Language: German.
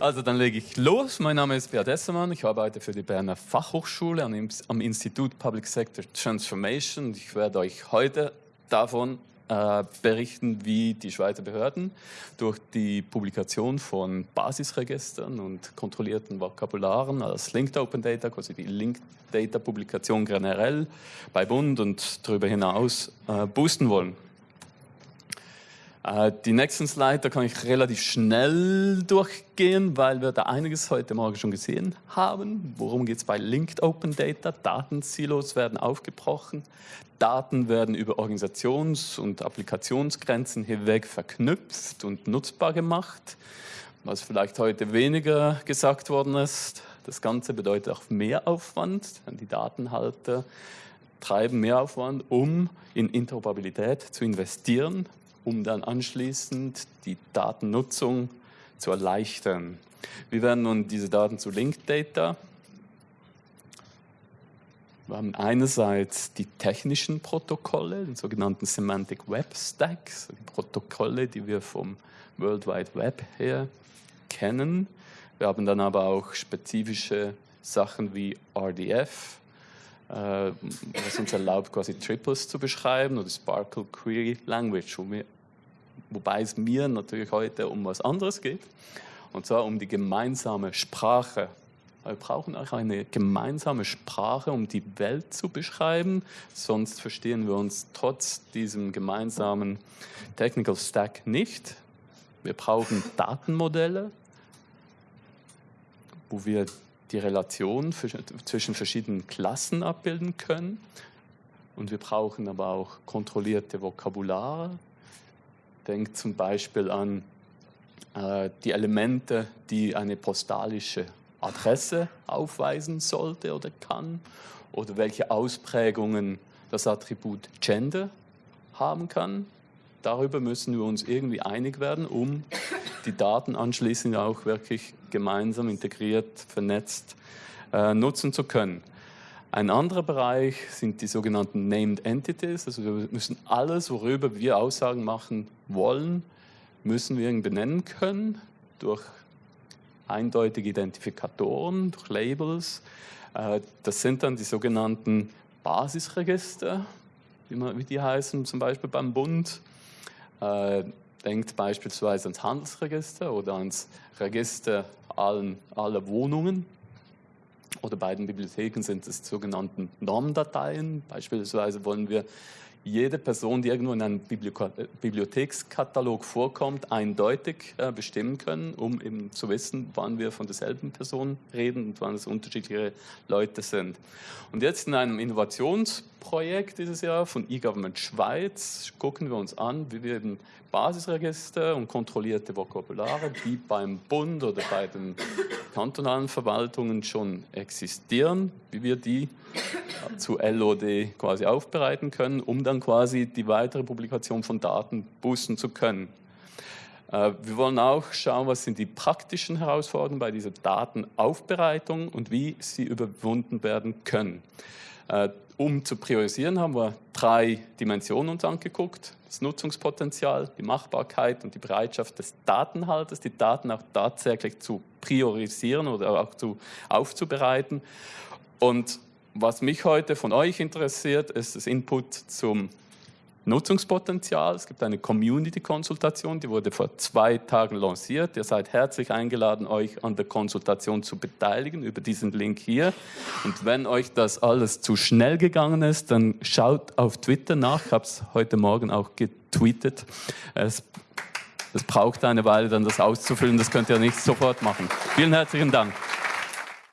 Also dann lege ich los. Mein Name ist Beat Essermann. Ich arbeite für die Berner Fachhochschule am Institut Public Sector Transformation. Ich werde euch heute davon äh, berichten, wie die Schweizer Behörden durch die Publikation von Basisregistern und kontrollierten Vokabularen als Linked Open Data, quasi die Linked Data Publikation generell bei Bund und darüber hinaus äh, boosten wollen. Äh, die nächsten Slides, da kann ich relativ schnell durchgehen, weil wir da einiges heute Morgen schon gesehen haben. Worum geht es bei Linked Open Data? Datensilos werden aufgebrochen. Daten werden über Organisations- und Applikationsgrenzen hinweg verknüpft und nutzbar gemacht. Was vielleicht heute weniger gesagt worden ist, das Ganze bedeutet auch Mehraufwand. Die Datenhalter treiben Mehraufwand, um in Interoperabilität zu investieren um dann anschließend die Datennutzung zu erleichtern. Wir werden nun diese Daten zu Linked Data. Wir haben einerseits die technischen Protokolle, den sogenannten Semantic Web Stacks, Protokolle, die wir vom World Wide Web her kennen. Wir haben dann aber auch spezifische Sachen wie RDF, äh, was uns erlaubt, quasi Triples zu beschreiben, oder Sparkle Query Language, wo wir wobei es mir natürlich heute um was anderes geht, und zwar um die gemeinsame Sprache. Wir brauchen auch eine gemeinsame Sprache, um die Welt zu beschreiben, sonst verstehen wir uns trotz diesem gemeinsamen Technical Stack nicht. Wir brauchen Datenmodelle, wo wir die Relation zwischen verschiedenen Klassen abbilden können. Und wir brauchen aber auch kontrollierte Vokabulare, Denkt zum Beispiel an äh, die Elemente, die eine postalische Adresse aufweisen sollte oder kann oder welche Ausprägungen das Attribut Gender haben kann. Darüber müssen wir uns irgendwie einig werden, um die Daten anschließend auch wirklich gemeinsam integriert, vernetzt äh, nutzen zu können. Ein anderer Bereich sind die sogenannten Named Entities. Also wir müssen alles, worüber wir Aussagen machen wollen, müssen wir benennen können durch eindeutige Identifikatoren, durch Labels. Äh, das sind dann die sogenannten Basisregister, wie, die heißen, zum Beispiel beim Bund. Äh, denkt beispielsweise ans Handelsregister oder ans Register aller Wohnungen oder bei den Bibliotheken sind es sogenannten Normdateien. Beispielsweise wollen wir jede Person, die irgendwo in einem Bibliothekskatalog vorkommt, eindeutig äh, bestimmen können, um eben zu wissen, wann wir von derselben Person reden und wann es unterschiedliche Leute sind. Und jetzt in einem Innovationsprojekt dieses Jahr von eGovernment Schweiz gucken wir uns an, wie wir eben Basisregister und kontrollierte Vokabulare, die beim Bund oder bei den kantonalen Verwaltungen schon existieren, wie wir die zu LOD quasi aufbereiten können, um dann quasi die weitere Publikation von Daten boosten zu können. Äh, wir wollen auch schauen, was sind die praktischen Herausforderungen bei dieser Datenaufbereitung und wie sie überwunden werden können. Äh, um zu priorisieren, haben wir drei Dimensionen uns angeguckt. Das Nutzungspotenzial, die Machbarkeit und die Bereitschaft des Datenhalters, die Daten auch tatsächlich zu priorisieren oder auch zu, aufzubereiten. Und was mich heute von euch interessiert, ist das Input zum Nutzungspotenzial. Es gibt eine Community-Konsultation, die wurde vor zwei Tagen lanciert. Ihr seid herzlich eingeladen, euch an der Konsultation zu beteiligen über diesen Link hier. Und wenn euch das alles zu schnell gegangen ist, dann schaut auf Twitter nach. Ich habe es heute Morgen auch getweetet. Es, es braucht eine Weile, dann das auszufüllen. Das könnt ihr nicht sofort machen. Vielen herzlichen Dank.